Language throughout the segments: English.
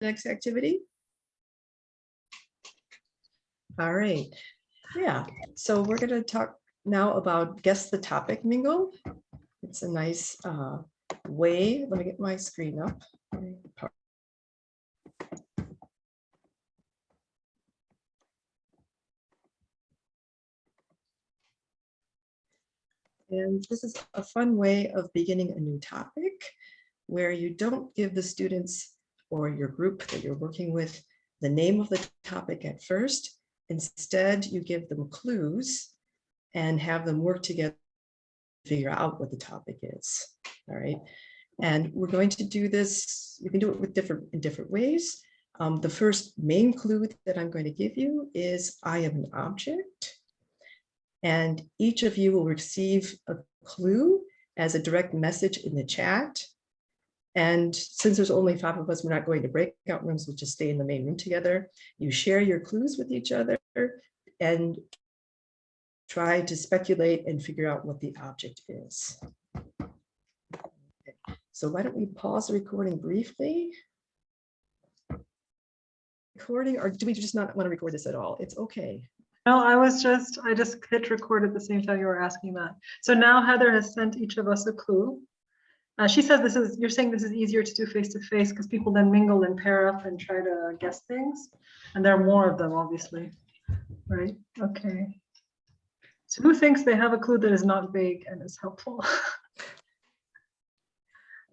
next activity? All right, yeah, so we're gonna talk now about guess the topic mingle. It's a nice uh, way, let me get my screen up. And this is a fun way of beginning a new topic where you don't give the students or your group that you're working with the name of the topic at first. Instead, you give them clues and have them work together to figure out what the topic is. All right. And we're going to do this, you can do it with different in different ways. Um, the first main clue that I'm going to give you is I am an object. And each of you will receive a clue as a direct message in the chat. And since there's only five of us, we're not going to breakout rooms, we'll just stay in the main room together. You share your clues with each other and try to speculate and figure out what the object is. Okay. So why don't we pause the recording briefly? Recording, or do we just not want to record this at all? It's okay. No, I was just, I just hit record at the same time you were asking that. So now Heather has sent each of us a clue. Uh, she says this is, you're saying this is easier to do face to face because people then mingle and pair up and try to guess things. And there are more of them, obviously. Right, okay. So who thinks they have a clue that is not vague and is helpful?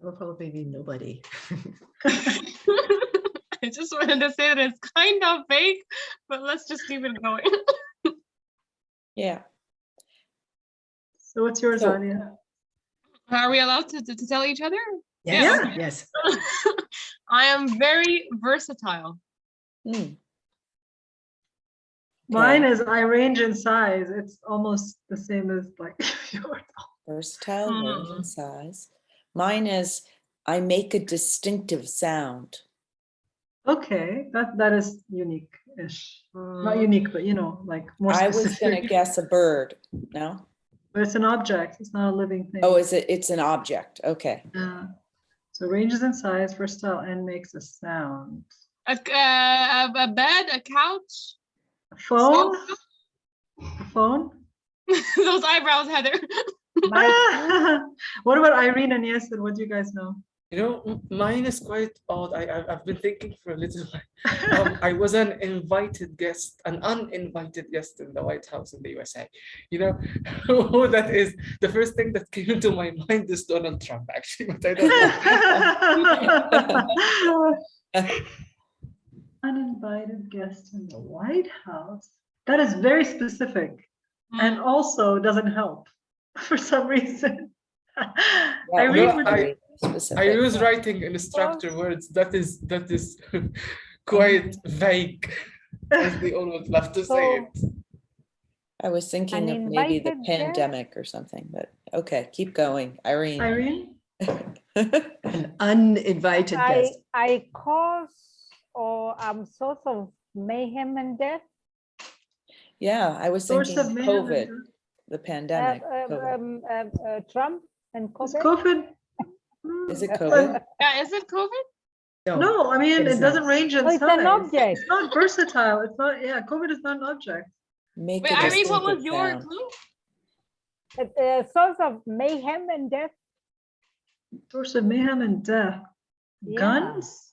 Will probably be nobody. I just wanted to say that it's kind of vague, but let's just keep it going. Yeah, So what's yours, So- Anya? Are we allowed to, to, to tell each other? Yeah. yes. I am very versatile. Hmm, Mine is I range in size. It's almost the same as like yours. versatile, range Hmm. and size. Mine is, I make a distinctive sound. Okay, that, that is unique-ish. Not Mm, unique, but you know, like more I was gonna guess a bird, no? But it's an object, it's not a living thing. Oh, is it, it's an object, okay. Yeah. So ranges in size, versatile, and makes a sound. A, c- uh, a, a bed, a couch. A phone? A phone? Those eyebrows, Heather. What about Irene and Yasser? What do you guys know? You know, mine is quite odd. I, I I've been thinking for a little while. Um, I was an invited guest, an uninvited guest in the White House in the USA. You know who that is? The first thing that came into my mind is Donald Trump, actually, but I don't know. Uninvited guest in the White House. That is very specific and Mm, also doesn't help for some reason. Yeah, Irene, no, would I- you- I use writing in structure words. That is that is quite vague, as they always love to say it. I was thinking of maybe the invited guest? pandemic or something, but okay, keep going, Irene. Irene? An uninvited I, guest. I cause or I'm source of mayhem and death. Yeah, I was Source thinking of of mayhem and COVID, the Uh, pandemic. uh, COVID. um, uh, uh, Trump and Is COVID. COVID? Is it uh, COVID? Yeah, is it COVID? No, I mean, it doesn't not. range in Oh, it's size. an object. It's not versatile. It's not, yeah, COVID is not an object. Make Wait, a Irene, what was distinctive your sound. clue? Uh, uh, source of mayhem and death. Source of mayhem and death. Yeah. Guns?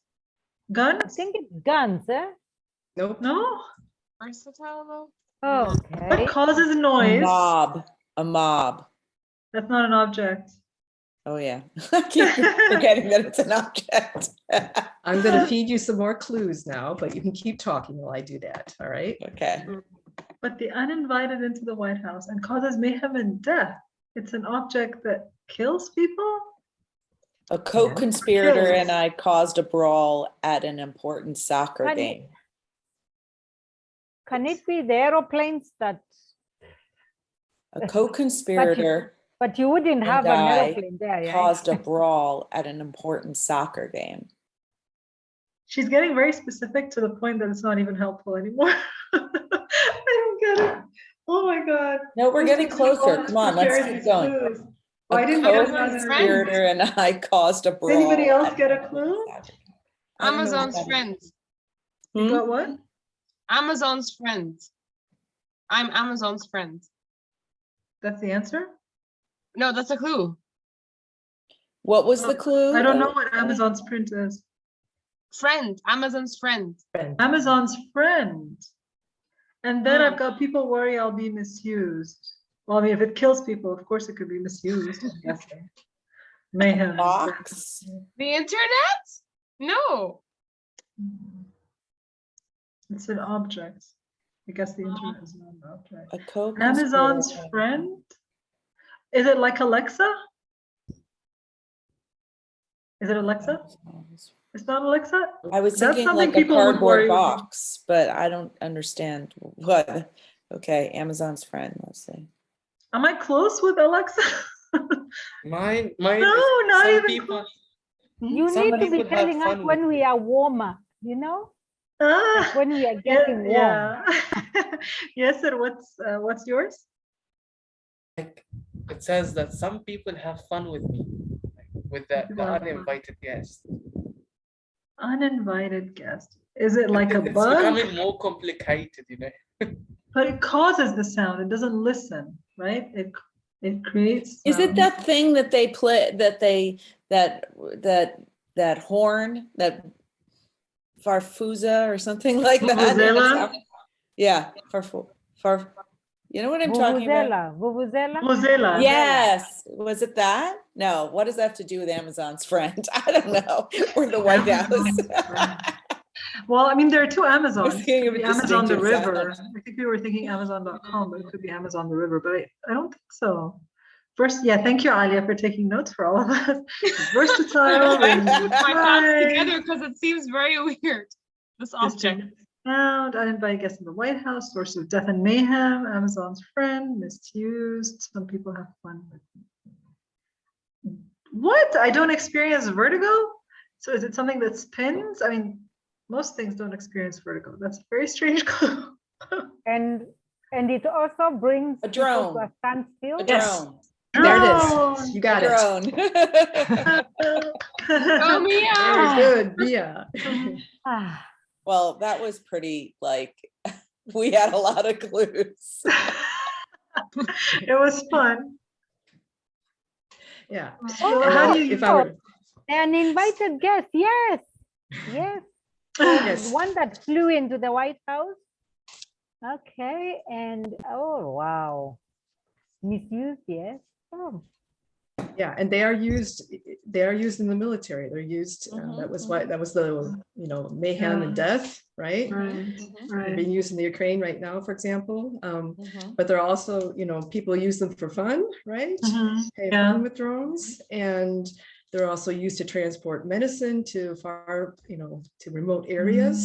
I Guns? think it's guns, eh? Nope. No? Versatile though. Okay. What causes A noise? mob, a mob. That's not an object. Oh, yeah. I keep forgetting that it's an object. I'm going to feed you some more clues now, but you can keep talking while I do that. All right. Okay, But the uninvited into the White House and causes mayhem and death. It's an object that kills people? a co-conspirator Kills. and I caused a brawl at an important soccer Can it- game. Can it be the aeroplanes that, A co-conspirator but you wouldn't have an I aeroplane there, yeah? caused a brawl at an important soccer game. She's getting very specific to the point that it's not even helpful anymore. I don't get it. Oh my God. No, we're This getting makes me all closer. Come on, let's keep going. clues. A Why didn't get another- co-conspirator. co-conspirator and I caused a brawl. anybody else get a clue? soccer game. I don't know what Amazon's that is. friends. You Hmm? got what? Amazon's friends. I'm Amazon's friend. That's the answer? No, that's a clue. What was Oh, the clue? I don't know what Amazon's print is. Friend, Amazon's friend. Friend. Amazon's friend. And then I've got people worry I'll be misused. Well, I mean, if it kills people, of course it could be misused. I'm. Mayhem. Box. The internet? No. It's an object. I guess the internet is not an object. A co Amazon's friend? Is it like Alexa? Is it Alexa? It's not Alexa? I was That's thinking something like a people would worry cardboard about. box, but I don't understand what. Okay, Amazon's friend, let's see. Am I close with Alexa? Mine, mine. No, is- not some even people. You need to be telling us when we are warmer, you know, Ah, when we are yeah, getting warm. yeah. Yasser, what's, uh, what's yours? Like, it says that some people have fun with me, with the, the People have fun. uninvited guest. Uninvited guest. Is it like a It's bug? becoming more complicated, you know. But it causes the sound. It doesn't listen, right? It, it creates. Is it that thing that they play, that they, that, that, that horn, that farfusa or something like that? Vuvuzela? Yeah, farfu, far, you know what I'm talking about? Vuvuzela, vuvuzela. Mozilla? Yes, was it that? No, what does that have to do with Amazon's friend? I don't know, or the White House. Well, I mean, there are two Amazons. It thinking could of be a Amazon the. River. I think we were thinking Amazon.com, but it could be Amazon the River, but I, I don't think so. First, yeah, thank you, Alia, for taking notes for all of us. Versatile. I range put my thoughts together because it seems very weird. This object. Distant Sound, uninvited guest in the White House, source of death and mayhem, Amazon's friend, misused. Some people have fun with. it. What? I don't experience vertigo? So is it something that spins? I mean, most things don't experience vertigo. That's a very strange clue. And, and it also brings. A people to. A standstill. A Yes. drone. There it Drone. is. You got A it. drone. Oh, meow. Very good, Mia. Ah. Well, that was pretty, like, we had a lot of clues. It was fun. Yeah. Oh, so And how do oh, you? If I were, An invited guest, yes, yes. Yes. One that flew into the White House. Okay, and, oh, wow. Misused, yes. Oh, yeah, and they are used, they are used in the military. They're used, uh, Mhm, that was why, that was the, you know, mayhem and death, right? Right, They're right. being used in the Ukraine right now, for example. Um, Mhm. but they're also, you know, people use them for fun, right? Mhm, Yeah. fun with drones and they're also used to transport medicine to far, you know, to remote areas.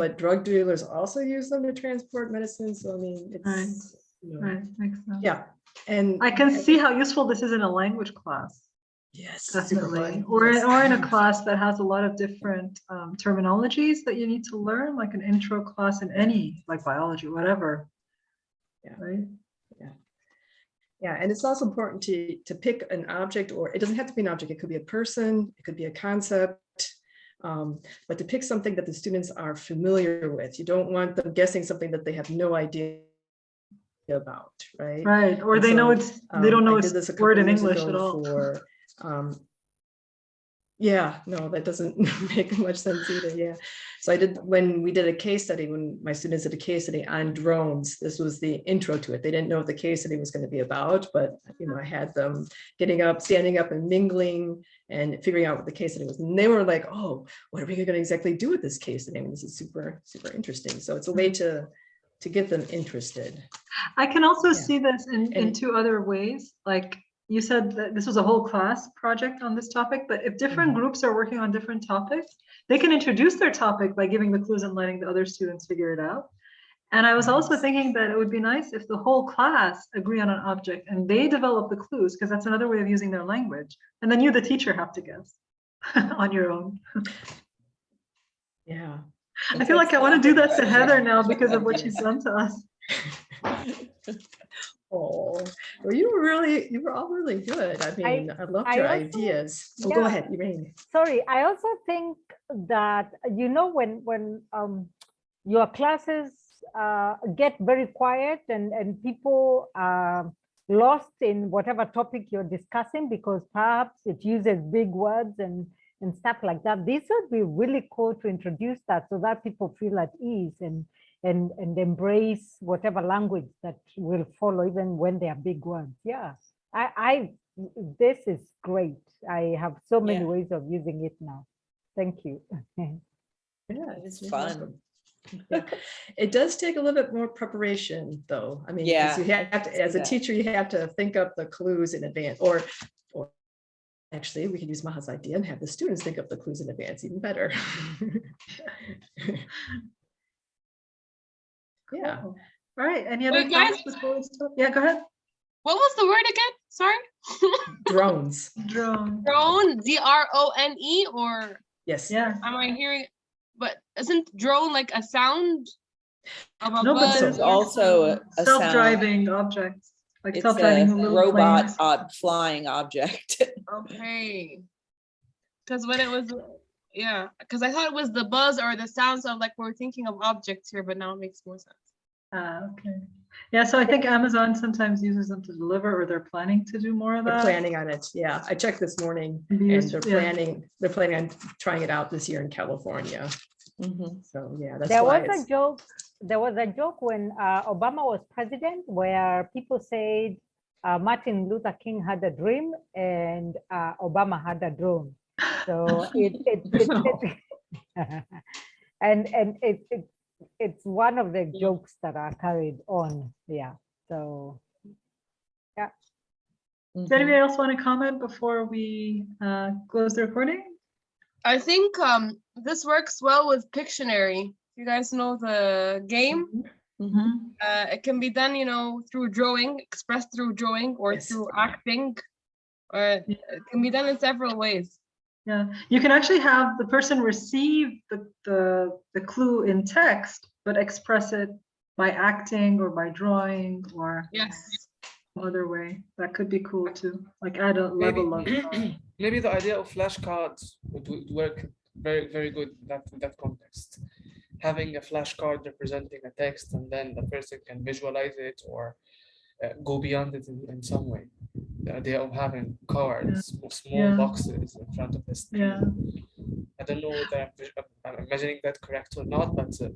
But drug dealers also use them to transport medicine. So I mean, it's, you know, Right, makes sense. yeah. And I can see how useful this is in a language class, yes, definitely, or, in- yes. or in a class that has a lot of different um, terminologies that you need to learn, like an intro class in any, like biology, whatever. Yeah. Right? Yeah, and it's also important to, to pick an object, or it doesn't have to be an object, it could be a person, it could be a concept. um, But to pick something that the students are familiar with, you don't want them guessing something that they have no idea about, right? Right, or And they know so, it's, they don't Um, know I did this it's a word in English at all. For, um, yeah, no, that doesn't make much sense either, yeah. So I did, when we did a case study, when my students did a case study on drones, this was the intro to it. They didn't know what the case study was going to be about, but, you know, I had them getting up, standing up and mingling and figuring out what the case study was. And they were like, oh, what are we going to exactly do with this case study? I mean, this is super, super interesting. So it's a way to, to get them interested. I can also Yeah. see this in, in two other ways, like you said that this was a whole class project on this topic, but if different Mhm. groups are working on different topics, they can introduce their topic by giving the clues and letting the other students figure it out. And I was also thinking that it would be nice if the whole class agree on an object and they develop the clues, because that's another way of using their language. And then you, the teacher, have to guess on your own. Yeah. I feel like I want to do that to Heather now because of what she's done to us. Oh, well, you were really, you were all really good. I mean, I loved I your also- ideas. Oh, go ahead, Elaine. Sorry, I also think that, you know, when, when um, your classes uh, get very quiet and, and people are lost in whatever topic you're discussing because perhaps it uses big words and, and stuff like that. This would be really cool to introduce that so that people feel at ease and, and, and embrace whatever language that will follow even when they are big words. Yeah, I, I, this is great. I have so many Yeah. ways of using it now. Thank you. Yeah, It's fun. welcome. Yeah. It does take a little bit more preparation, though. I mean Yeah, you have to, as a teacher, you have to think up the clues in advance, or, or actually, we could use Maha's idea and have the students think up the clues in advance, even better. Yeah, oh, All right, any other Wait, guys. before we stop? Yeah, go ahead. What was the word again? Sorry. drones, Drone. Drone, D R O N E, or yes. Yeah, am I hearing? But isn't drone like a sound? Of a no, but there's It's also a- a. Self-driving objects, like It's self-driving a little robot planes. ob- flying object. Okay. Because when it was, yeah, because I thought it was the buzz or the sounds of like we're thinking of objects here, but now it makes more sense. Ah, okay. Yeah, so I think Amazon sometimes uses them to deliver, or they're planning to do more of They're that. planning on it, yeah. I checked this morning Can and they're yeah. planning, they're planning on trying it out this year in California. Mhm. So, yeah, that's There was a joke, there was a joke when uh, Obama was president where people said uh, Martin Luther King had a dream and uh, Obama had a drone. So it, it, it, it- and, and it, it, it's one of the jokes that are carried on, yeah, so. Yeah. Does Mhm. anybody else want to comment before we uh, close the recording? I think um this works well with Pictionary. You guys know the game? Mhm. Uh, it can be done, you know, through drawing, expressed through drawing or Yes. through acting. Or it it can be done in several ways. Yeah, you can actually have the person receive the, the, the clue in text, but express it by acting or by drawing or Yes. other way. That could be cool too, like add a Maybe, level of. uh, maybe the idea of flashcards would, would work very, very good in that, in that context. Having a flashcard representing a text and then the person can visualize it or uh, go beyond it in, in some way. The idea of having cards, or small Yeah. boxes in front of screen. Yeah. I don't know whether I'm, imagining that correct or not, but uh,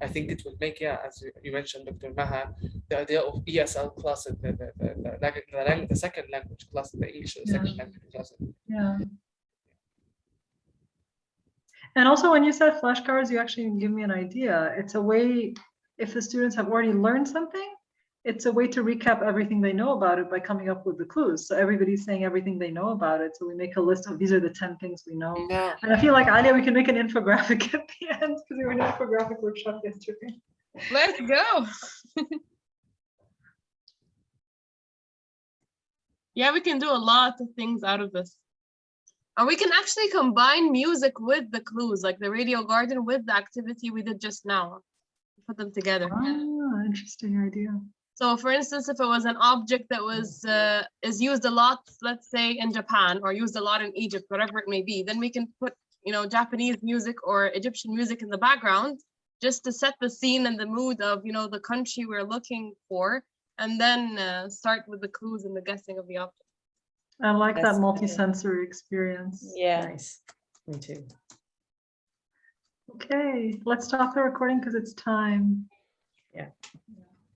I think it would make, yeah, as you- mentioned, Dr. Maha, the idea of ESL classes, the, the, the, the, the, second language class, the English second language class. Yeah. And also when you said flashcards, you actually give me an idea. It's a way, if the students have already learned something, it's a way to recap everything they know about it by coming up with the clues. So everybody's saying everything they know about it. So we make a list of these are the 10 things we know. Yeah. And I feel like Alia, we can make an infographic at the end because we were in an infographic workshop yesterday. Let's go. yeah, we can do a lot of things out of this. And we can actually combine music with the clues, like the radio garden with the activity we did just now. Put them together. Ah, interesting idea. So for instance, if it was an object that was uh, is used a lot, let's say in Japan or used a lot in Egypt, whatever it may be, then we can put, you know, Japanese music or Egyptian music in the background just to set the scene and the mood of, you know, the country we're looking for, and then uh, start with the clues and the guessing of the object. I like That's that good. multi-sensory experience. Yeah. nice. Me too. Okay, let's stop the recording because it's time. Yeah.